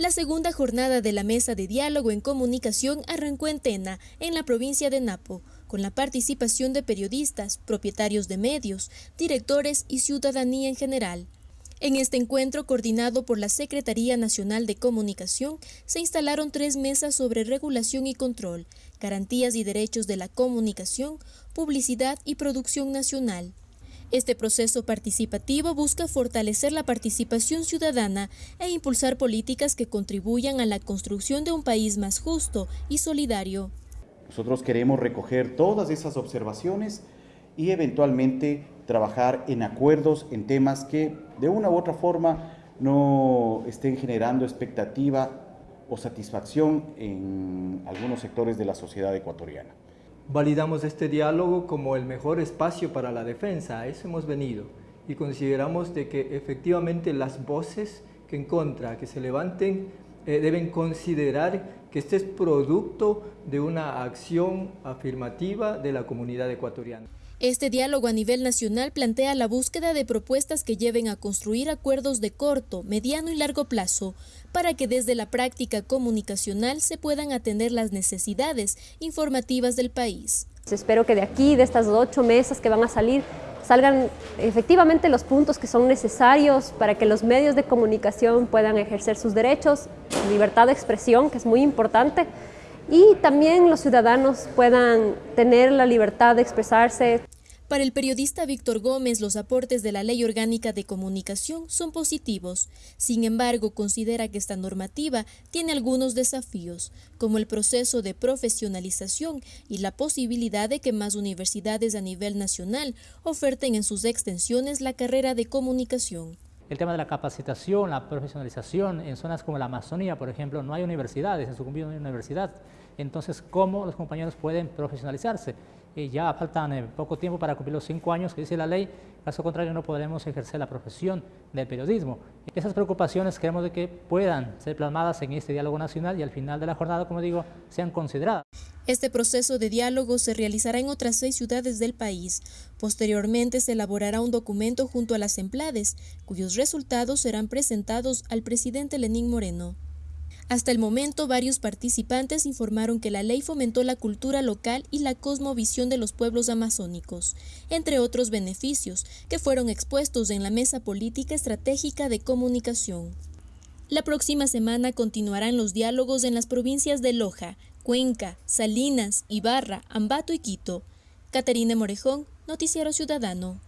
La segunda jornada de la Mesa de Diálogo en Comunicación arrancó en Tena, en la provincia de Napo, con la participación de periodistas, propietarios de medios, directores y ciudadanía en general. En este encuentro, coordinado por la Secretaría Nacional de Comunicación, se instalaron tres mesas sobre regulación y control, garantías y derechos de la comunicación, publicidad y producción nacional. Este proceso participativo busca fortalecer la participación ciudadana e impulsar políticas que contribuyan a la construcción de un país más justo y solidario. Nosotros queremos recoger todas esas observaciones y eventualmente trabajar en acuerdos en temas que de una u otra forma no estén generando expectativa o satisfacción en algunos sectores de la sociedad ecuatoriana validamos este diálogo como el mejor espacio para la defensa, a eso hemos venido. Y consideramos de que efectivamente las voces que en contra, que se levanten, eh, deben considerar que este es producto de una acción afirmativa de la comunidad ecuatoriana. Este diálogo a nivel nacional plantea la búsqueda de propuestas que lleven a construir acuerdos de corto, mediano y largo plazo para que desde la práctica comunicacional se puedan atender las necesidades informativas del país. Espero que de aquí, de estas ocho mesas que van a salir, salgan efectivamente los puntos que son necesarios para que los medios de comunicación puedan ejercer sus derechos, libertad de expresión, que es muy importante, y también los ciudadanos puedan tener la libertad de expresarse. Para el periodista Víctor Gómez, los aportes de la Ley Orgánica de Comunicación son positivos. Sin embargo, considera que esta normativa tiene algunos desafíos, como el proceso de profesionalización y la posibilidad de que más universidades a nivel nacional oferten en sus extensiones la carrera de comunicación. El tema de la capacitación, la profesionalización, en zonas como la Amazonía, por ejemplo, no hay universidades, en Sucumbío no hay universidad. Entonces, ¿cómo los compañeros pueden profesionalizarse? Y ya faltan eh, poco tiempo para cumplir los cinco años que dice la ley, caso contrario no podremos ejercer la profesión del periodismo. Esas preocupaciones queremos de que puedan ser plasmadas en este diálogo nacional y al final de la jornada, como digo, sean consideradas. Este proceso de diálogo se realizará en otras seis ciudades del país. Posteriormente se elaborará un documento junto a las emplades, cuyos resultados serán presentados al presidente Lenín Moreno. Hasta el momento, varios participantes informaron que la ley fomentó la cultura local y la cosmovisión de los pueblos amazónicos, entre otros beneficios que fueron expuestos en la Mesa Política Estratégica de Comunicación. La próxima semana continuarán los diálogos en las provincias de Loja, Cuenca, Salinas, Ibarra, Ambato y Quito. Caterina Morejón, Noticiero Ciudadano.